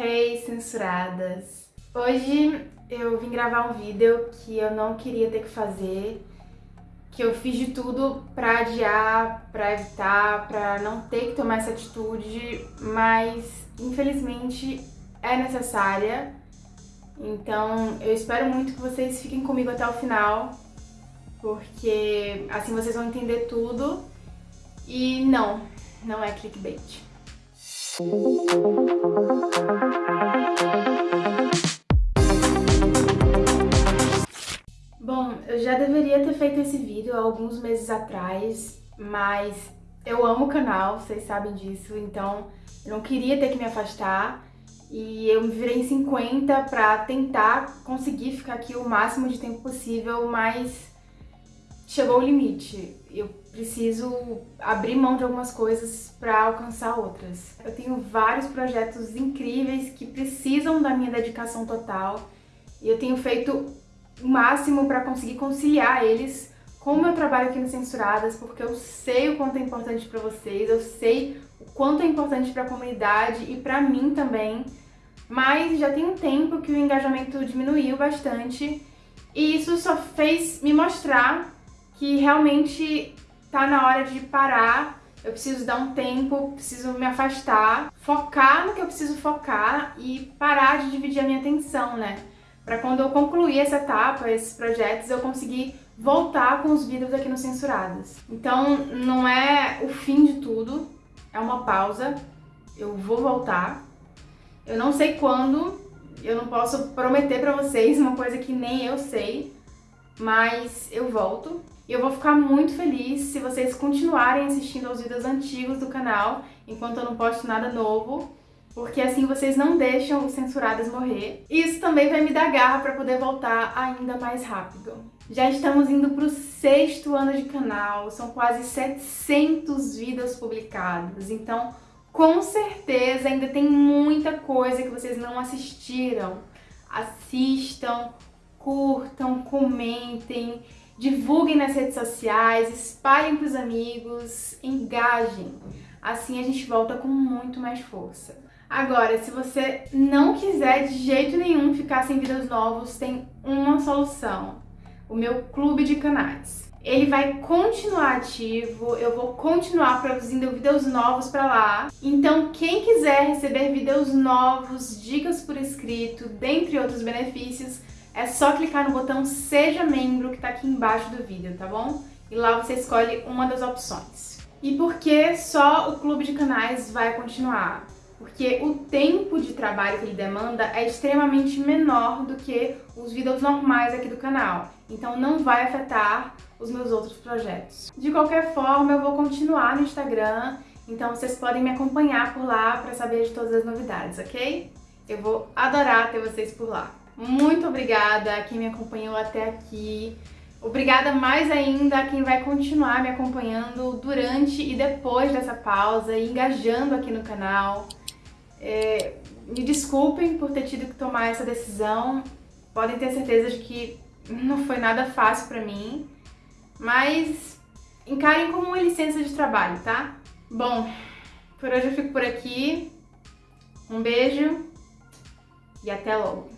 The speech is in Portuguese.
Hey, censuradas! Hoje eu vim gravar um vídeo que eu não queria ter que fazer, que eu fiz de tudo pra adiar, pra evitar, pra não ter que tomar essa atitude, mas infelizmente é necessária. Então eu espero muito que vocês fiquem comigo até o final, porque assim vocês vão entender tudo. E não, não é clickbait. Feito esse vídeo há alguns meses atrás, mas eu amo o canal, vocês sabem disso, então eu não queria ter que me afastar e eu me virei em 50 pra tentar conseguir ficar aqui o máximo de tempo possível, mas chegou o limite. Eu preciso abrir mão de algumas coisas para alcançar outras. Eu tenho vários projetos incríveis que precisam da minha dedicação total e eu tenho feito o máximo para conseguir conciliar eles com o meu trabalho aqui no Censuradas, porque eu sei o quanto é importante para vocês, eu sei o quanto é importante para a comunidade e para mim também, mas já tem um tempo que o engajamento diminuiu bastante e isso só fez me mostrar que realmente tá na hora de parar, eu preciso dar um tempo, preciso me afastar, focar no que eu preciso focar e parar de dividir a minha atenção, né? Pra quando eu concluir essa etapa, esses projetos, eu conseguir voltar com os vídeos aqui no Censurados. Então, não é o fim de tudo, é uma pausa, eu vou voltar. Eu não sei quando, eu não posso prometer pra vocês uma coisa que nem eu sei, mas eu volto. E eu vou ficar muito feliz se vocês continuarem assistindo aos vídeos antigos do canal, enquanto eu não posto nada novo, porque assim vocês não deixam os censurados morrer. E isso também vai me dar garra para poder voltar ainda mais rápido. Já estamos indo para o sexto ano de canal, são quase 700 vídeos publicados, então com certeza ainda tem muita coisa que vocês não assistiram. Assistam, curtam, comentem, divulguem nas redes sociais, espalhem para os amigos, engajem. Assim a gente volta com muito mais força. Agora, se você não quiser de jeito nenhum ficar sem vídeos novos, tem uma solução. O meu clube de canais. Ele vai continuar ativo, eu vou continuar produzindo vídeos novos para lá. Então, quem quiser receber vídeos novos, dicas por escrito, dentre outros benefícios, é só clicar no botão Seja Membro que está aqui embaixo do vídeo, tá bom? E lá você escolhe uma das opções. E por que só o clube de canais vai continuar? Porque o tempo de trabalho que ele demanda é extremamente menor do que os vídeos normais aqui do canal. Então não vai afetar os meus outros projetos. De qualquer forma, eu vou continuar no Instagram, então vocês podem me acompanhar por lá para saber de todas as novidades, ok? Eu vou adorar ter vocês por lá. Muito obrigada a quem me acompanhou até aqui. Obrigada mais ainda a quem vai continuar me acompanhando durante e depois dessa pausa e engajando aqui no canal. É, me desculpem por ter tido que tomar essa decisão. Podem ter certeza de que não foi nada fácil pra mim, mas encarem como uma licença de trabalho, tá? Bom, por hoje eu fico por aqui. Um beijo e até logo!